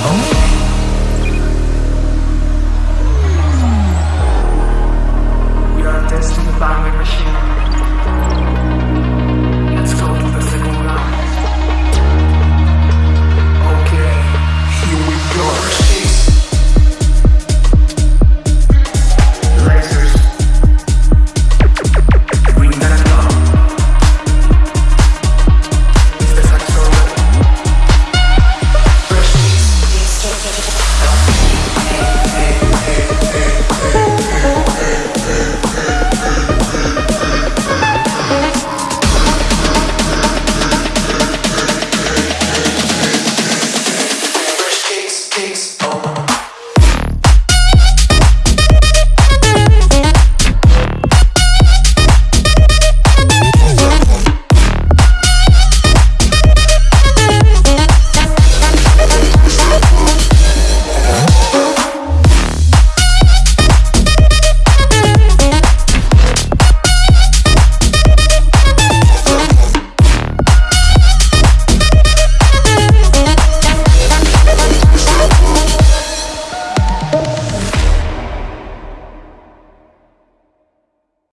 Oh. takes